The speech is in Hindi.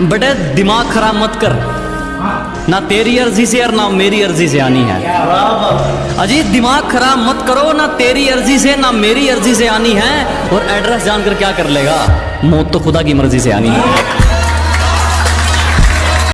बटे, दिमाग खराब मत कर। ना तेरी अर्जी से और ना मेरी अर्जी से आनी है। अजीत, दिमाग खराब मत करो, ना तेरी अर्जी से, ना मेरी अर्जी से आनी है। और एड्रेस जानकर क्या कर लेगा? मौत तो खुदा की मर्ज़ी से आनी है।